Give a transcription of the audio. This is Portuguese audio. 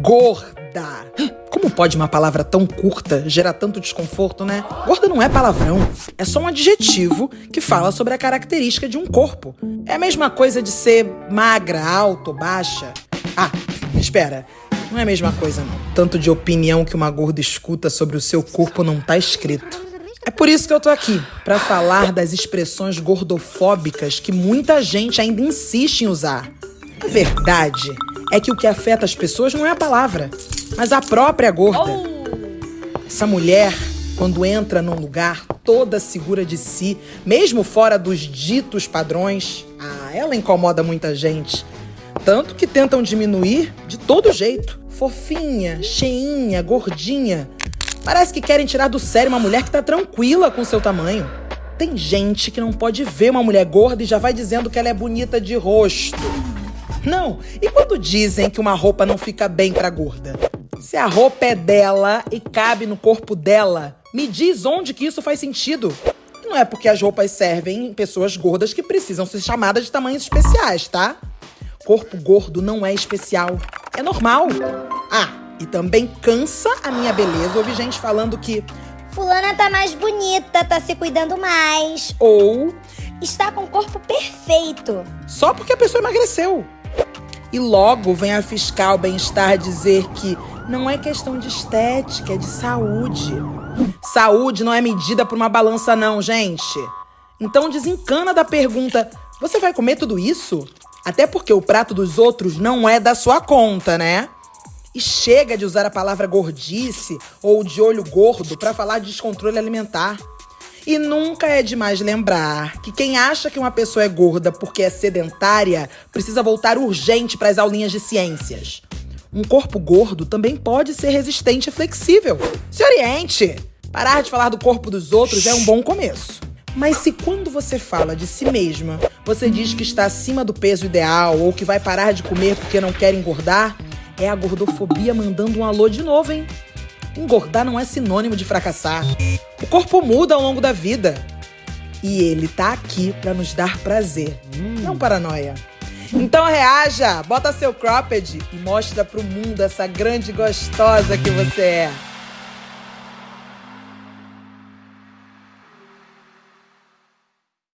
Gorda. Como pode uma palavra tão curta gerar tanto desconforto, né? Gorda não é palavrão, é só um adjetivo que fala sobre a característica de um corpo. É a mesma coisa de ser magra, alta ou baixa. Ah, espera. Não é a mesma coisa, não. Tanto de opinião que uma gorda escuta sobre o seu corpo não tá escrito. É por isso que eu tô aqui, para falar das expressões gordofóbicas que muita gente ainda insiste em usar. A verdade é que o que afeta as pessoas não é a palavra, mas a própria gorda. Essa mulher, quando entra num lugar toda segura de si, mesmo fora dos ditos padrões, ah, ela incomoda muita gente. Tanto que tentam diminuir de todo jeito. Fofinha, cheinha, gordinha. Parece que querem tirar do sério uma mulher que tá tranquila com seu tamanho. Tem gente que não pode ver uma mulher gorda e já vai dizendo que ela é bonita de rosto. Não, e quando dizem que uma roupa não fica bem pra gorda? Se a roupa é dela e cabe no corpo dela, me diz onde que isso faz sentido. Não é porque as roupas servem em pessoas gordas que precisam ser chamadas de tamanhos especiais, tá? Corpo gordo não é especial, é normal. Ah, e também cansa a minha beleza ouvir gente falando que Fulana tá mais bonita, tá se cuidando mais. ou Está com o corpo perfeito. só porque a pessoa emagreceu. E logo vem a fiscal bem-estar dizer que não é questão de estética, é de saúde. Saúde não é medida por uma balança, não, gente. Então desencana da pergunta: você vai comer tudo isso? Até porque o prato dos outros não é da sua conta, né? E chega de usar a palavra gordice ou de olho gordo para falar de descontrole alimentar. E nunca é demais lembrar que quem acha que uma pessoa é gorda porque é sedentária precisa voltar urgente para as aulinhas de ciências. Um corpo gordo também pode ser resistente e flexível. Se oriente! Parar de falar do corpo dos outros é um bom começo. Mas se quando você fala de si mesma, você diz que está acima do peso ideal ou que vai parar de comer porque não quer engordar, é a gordofobia mandando um alô de novo, hein? Engordar não é sinônimo de fracassar. O corpo muda ao longo da vida. E ele tá aqui pra nos dar prazer, não paranoia. Então reaja, bota seu cropped e mostra pro mundo essa grande gostosa que você é.